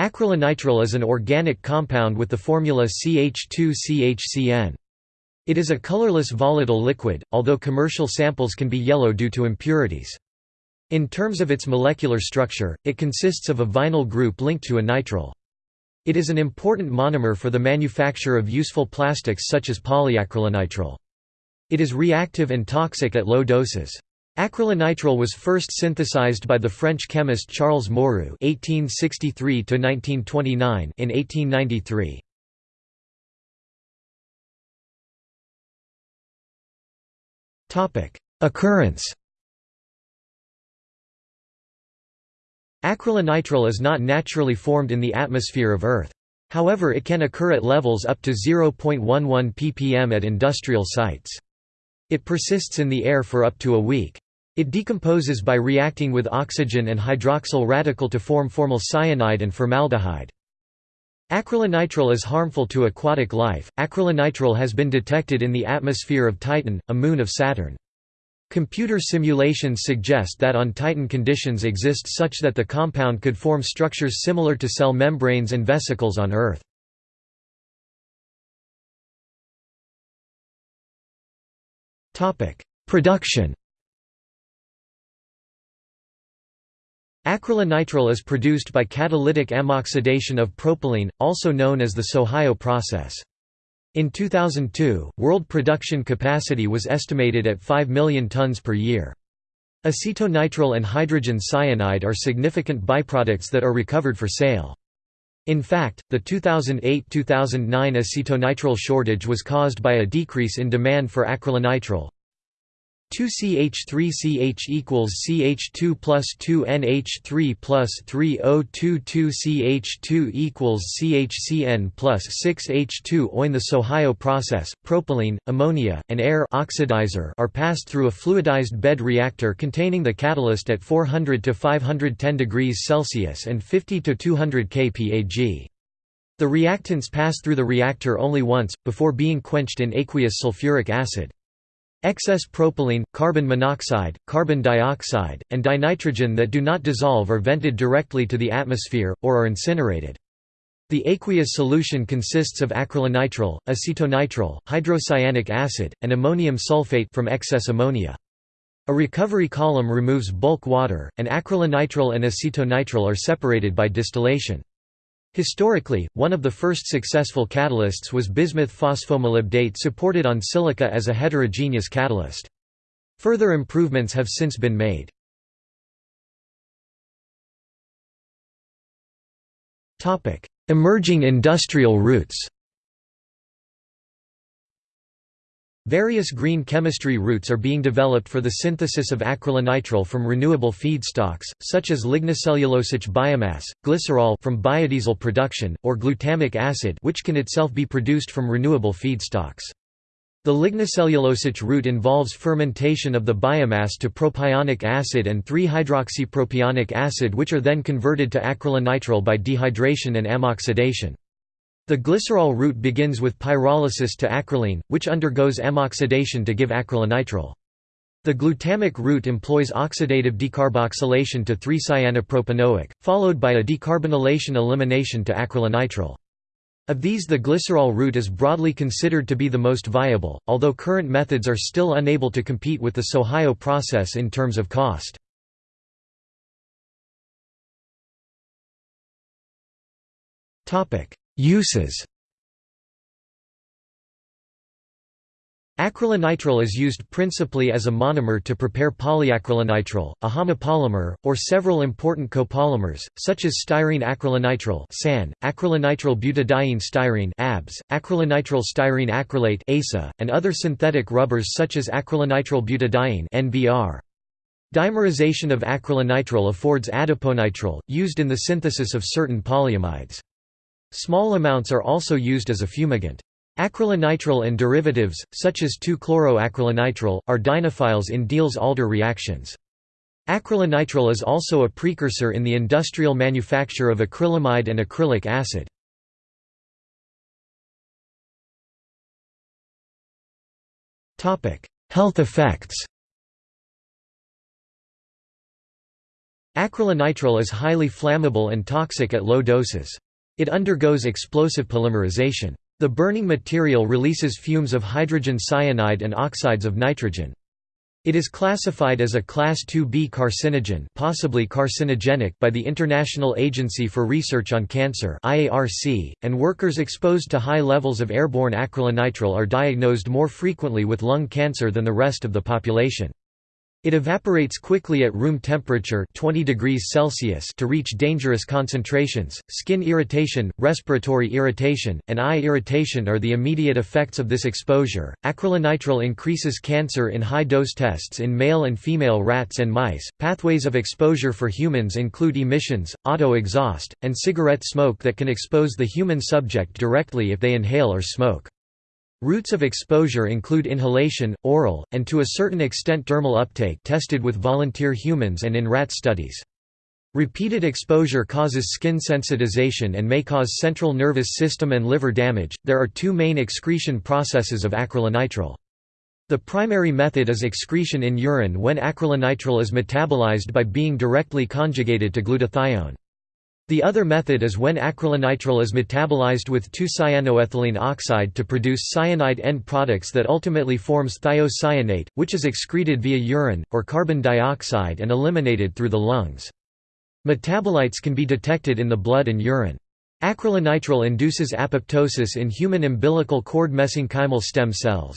Acrylonitrile is an organic compound with the formula CH2CHCN. It is a colorless volatile liquid, although commercial samples can be yellow due to impurities. In terms of its molecular structure, it consists of a vinyl group linked to a nitrile. It is an important monomer for the manufacture of useful plastics such as polyacrylonitrile. It is reactive and toxic at low doses. Acrylonitrile was first synthesized by the French chemist Charles Moureu (1863–1929) in 1893. Topic: Occurrence. Acrylonitrile is not naturally formed in the atmosphere of Earth. However it can occur at levels up to 0.11 ppm at industrial sites. It persists in the air for up to a week. It decomposes by reacting with oxygen and hydroxyl radical to form formyl cyanide and formaldehyde. Acrylonitrile is harmful to aquatic life. Acrylonitrile has been detected in the atmosphere of Titan, a moon of Saturn. Computer simulations suggest that on Titan conditions exist such that the compound could form structures similar to cell membranes and vesicles on Earth. Production Acrylonitrile is produced by catalytic ammoxidation of propylene, also known as the Sohio process. In 2002, world production capacity was estimated at 5 million tons per year. Acetonitrile and hydrogen cyanide are significant byproducts that are recovered for sale. In fact, the 2008–2009 acetonitrile shortage was caused by a decrease in demand for acrylonitrile. 2CH3CH equals CH2 plus 2NH3 plus 3022CH2 equals CHCN plus 6H2 Oin the Sohio process, propylene, ammonia, and air oxidizer are passed through a fluidized bed reactor containing the catalyst at 400 to 510 degrees Celsius and 50 to 200 kPa The reactants pass through the reactor only once, before being quenched in aqueous sulfuric acid. Excess propylene, carbon monoxide, carbon dioxide, and dinitrogen that do not dissolve are vented directly to the atmosphere, or are incinerated. The aqueous solution consists of acrylonitrile, acetonitrile, hydrocyanic acid, and ammonium sulfate from excess ammonia. A recovery column removes bulk water, and acrylonitrile and acetonitrile are separated by distillation. Historically, one of the first successful catalysts was bismuth phosphomolybdate supported on silica as a heterogeneous catalyst. Further improvements have since been made. Emerging industrial routes Various green chemistry routes are being developed for the synthesis of acrylonitrile from renewable feedstocks, such as lignocellulosic biomass, glycerol from biodiesel production, or glutamic acid which can itself be produced from renewable feedstocks. The lignocellulosic route involves fermentation of the biomass to propionic acid and 3-hydroxypropionic acid which are then converted to acrylonitrile by dehydration and ammoxidation. The glycerol route begins with pyrolysis to acrolein, which undergoes ammoxidation to give acrylonitrile. The glutamic route employs oxidative decarboxylation to 3-cyanopropanoic, followed by a decarbonylation elimination to acrylonitrile. Of these the glycerol route is broadly considered to be the most viable, although current methods are still unable to compete with the Sohio process in terms of cost. Uses Acrylonitrile is used principally as a monomer to prepare polyacrylonitrile, a homopolymer, or several important copolymers, such as styrene acrylonitrile (SAN), acrylonitrile butadiene styrene (ABS), acrylonitrile styrene acrylate (ASA), and other synthetic rubbers such as acrylonitrile butadiene (NBR). Dimerization of acrylonitrile affords adiponitrile, used in the synthesis of certain polyamides. Small amounts are also used as a fumigant. Acrylonitrile and derivatives, such as 2-chloroacrylonitrile, are dienophiles in Diels-Alder reactions. Acrylonitrile is also a precursor in the industrial manufacture of acrylamide and acrylic acid. Health effects Acrylonitrile is highly flammable and toxic at low doses. It undergoes explosive polymerization. The burning material releases fumes of hydrogen cyanide and oxides of nitrogen. It is classified as a Class 2B carcinogen possibly carcinogenic by the International Agency for Research on Cancer (IARC), and workers exposed to high levels of airborne acrylonitrile are diagnosed more frequently with lung cancer than the rest of the population. It evaporates quickly at room temperature 20 degrees Celsius to reach dangerous concentrations. Skin irritation, respiratory irritation, and eye irritation are the immediate effects of this exposure. Acrylonitrile increases cancer in high-dose tests in male and female rats and mice. Pathways of exposure for humans include emissions, auto exhaust, and cigarette smoke that can expose the human subject directly if they inhale or smoke. Routes of exposure include inhalation, oral, and to a certain extent dermal uptake tested with volunteer humans and in rat studies. Repeated exposure causes skin sensitization and may cause central nervous system and liver damage. There are two main excretion processes of acrylonitrile. The primary method is excretion in urine when acrylonitrile is metabolized by being directly conjugated to glutathione. The other method is when acrylonitrile is metabolized with 2-cyanoethylene oxide to produce cyanide end products that ultimately forms thiocyanate, which is excreted via urine, or carbon dioxide and eliminated through the lungs. Metabolites can be detected in the blood and urine. Acrylonitrile induces apoptosis in human umbilical cord mesenchymal stem cells.